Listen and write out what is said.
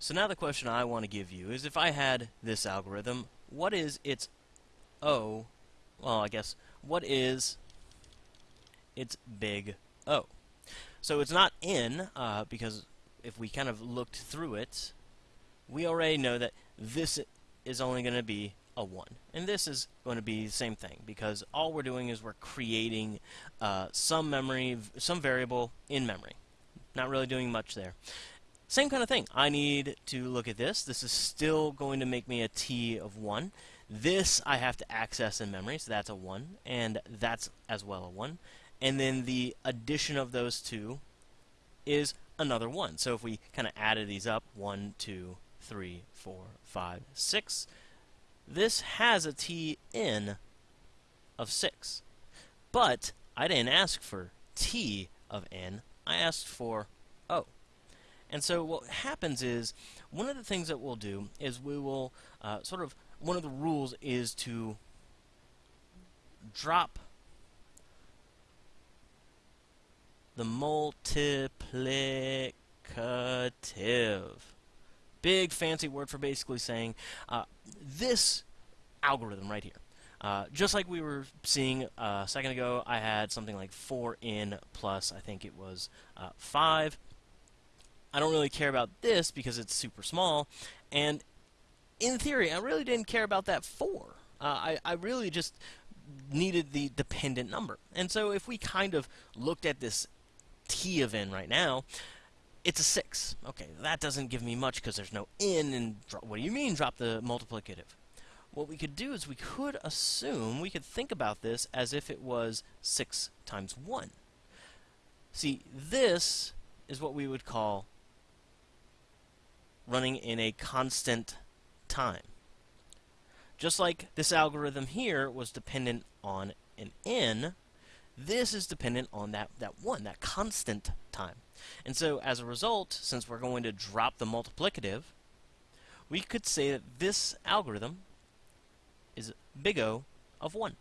So now the question I want to give you is if I had this algorithm, what is its O, well I guess, what is its big O? So it's not n, uh, because if we kind of looked through it, we already know that this is only going to be a 1. And this is going to be the same thing, because all we're doing is we're creating uh, some memory, some variable in memory. Not really doing much there. Same kind of thing. I need to look at this. This is still going to make me a t of 1. This I have to access in memory, so that's a 1, and that's as well a 1. And then the addition of those two is another 1. So if we kind of added these up, 1, 2, 3, 4, 5, 6, this has a t in of 6. But I didn't ask for t of n, I asked for o. And so what happens is, one of the things that we'll do is we will uh, sort of, one of the rules is to drop the multiplicative. Big fancy word for basically saying uh, this algorithm right here. Uh, just like we were seeing uh, a second ago, I had something like 4n plus, I think it was uh, 5. I don't really care about this because it's super small. And in theory, I really didn't care about that 4. Uh, I, I really just needed the dependent number. And so if we kind of looked at this t of n right now, it's a 6. Okay, that doesn't give me much because there's no n, and what do you mean drop the multiplicative? What we could do is we could assume, we could think about this as if it was 6 times 1. See, this is what we would call running in a constant time. Just like this algorithm here was dependent on an n, this is dependent on that, that 1, that constant time. And so as a result, since we're going to drop the multiplicative, we could say that this algorithm is big O of 1.